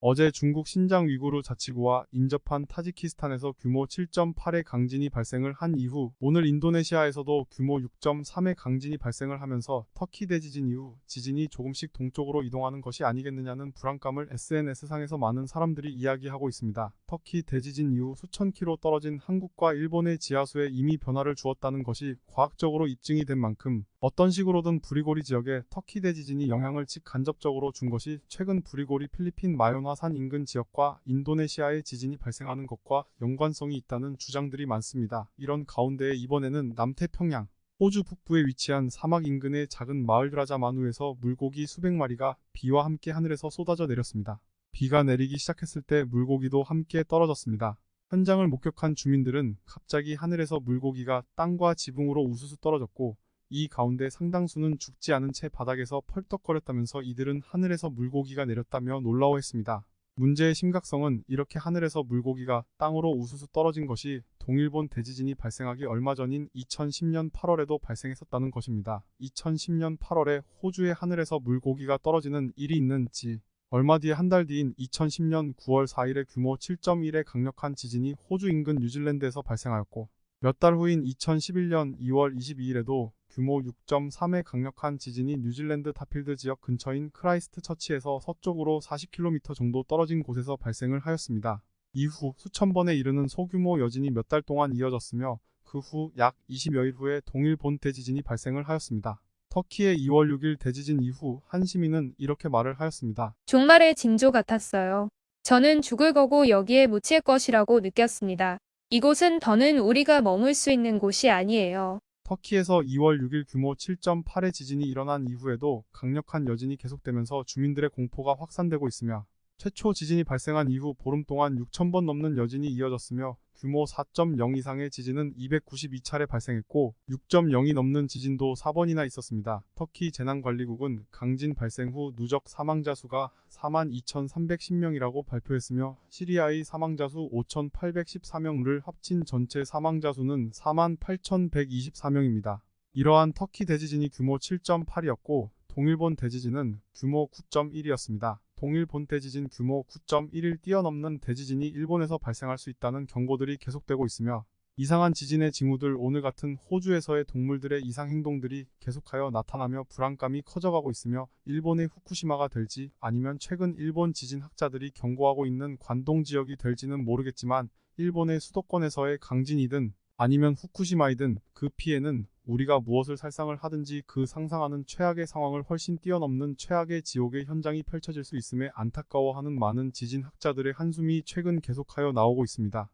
어제 중국 신장 위구르 자치구와 인접한 타지키스탄에서 규모 7.8의 강진이 발생을 한 이후 오늘 인도네시아에서도 규모 6.3의 강진이 발생을 하면서 터키 대지진 이후 지진이 조금씩 동쪽으로 이동하는 것이 아니겠느냐는 불안감을 SNS상에서 많은 사람들이 이야기하고 있습니다. 터키 대지진 이후 수천 킬로 떨어진 한국과 일본의 지하수에 이미 변화를 주었다는 것이 과학적으로 입증이 된 만큼 어떤 식으로든 부리고리 지역에 터키 대지진이 영향을 직간접적으로 준 것이 최근 부리고리 필리핀 마요나산 인근 지역과 인도네시아의 지진이 발생하는 것과 연관성이 있다는 주장들이 많습니다. 이런 가운데 이번에는 남태평양 호주 북부에 위치한 사막 인근의 작은 마을 라자마누에서 물고기 수백 마리가 비와 함께 하늘에서 쏟아져 내렸습니다. 비가 내리기 시작했을 때 물고기도 함께 떨어졌습니다. 현장을 목격한 주민들은 갑자기 하늘에서 물고기가 땅과 지붕으로 우수수 떨어졌고 이 가운데 상당수는 죽지 않은 채 바닥에서 펄떡거렸다면서 이들은 하늘에서 물고기가 내렸다며 놀라워했습니다. 문제의 심각성은 이렇게 하늘에서 물고기가 땅으로 우수수 떨어진 것이 동일본 대지진이 발생하기 얼마 전인 2010년 8월에도 발생했었다는 것입니다. 2010년 8월에 호주의 하늘에서 물고기가 떨어지는 일이 있는지 얼마 뒤에 한 달 뒤인 2010년 9월 4일에 규모 7.1의 강력한 지진이 호주 인근 뉴질랜드에서 발생하였고 몇 달 후인 2011년 2월 22일에도 규모 6.3의 강력한 지진이 뉴질랜드 다필드 지역 근처인 크라이스트 처치에서 서쪽으로 40km 정도 떨어진 곳에서 발생을 하였습니다. 이후 수천 번에 이르는 소규모 여진이 몇 달 동안 이어졌으며 그 후 약 20여일 후에 동일본 대지진이 발생을 하였습니다. 터키의 2월 6일 대지진 이후 한 시민은 이렇게 말을 하였습니다. 종말의 징조 같았어요. 저는 죽을 거고 여기에 묻힐 것이라고 느꼈습니다. 이곳은 더는 우리가 머물 수 있는 곳이 아니에요. 터키에서 2월 6일 규모 7.8의 지진이 일어난 이후에도 강력한 여진이 계속되면서 주민들의 공포가 확산되고 있으며 최초 지진이 발생한 이후 보름 동안 6,000번 넘는 여진이 이어졌으며 규모 4.0 이상의 지진은 292차례 발생했고 6.0이 넘는 지진도 4번이나 있었습니다. 터키 재난관리국은 강진 발생 후 누적 사망자 수가 42,310명이라고 발표했으며 시리아의 사망자 수 5,814명을 합친 전체 사망자 수는 48,124명입니다. 이러한 터키 대지진이 규모 7.8이었고 동일본 대지진은 규모 9.1이었습니다. 동일 본 대지진 규모 9.1을 뛰어넘는 대지진이 일본에서 발생할 수 있다는 경고들이 계속되고 있으며 이상한 지진의 징후들 오늘 같은 호주에서의 동물들의 이상 행동들이 계속하여 나타나며 불안감이 커져가고 있으며 일본의 후쿠시마가 될지 아니면 최근 일본 지진 학자들이 경고하고 있는 관동 지역이 될지는 모르겠지만 일본의 수도권에서의 강진이든 아니면 후쿠시마이든 그 피해는 우리가 무엇을 살상을 하든지 그 상상하는 최악의 상황을 훨씬 뛰어넘는 최악의 지옥의 현장이 펼쳐질 수 있음에 안타까워하는 많은 지진학자들의 한숨이 최근 계속하여 나오고 있습니다.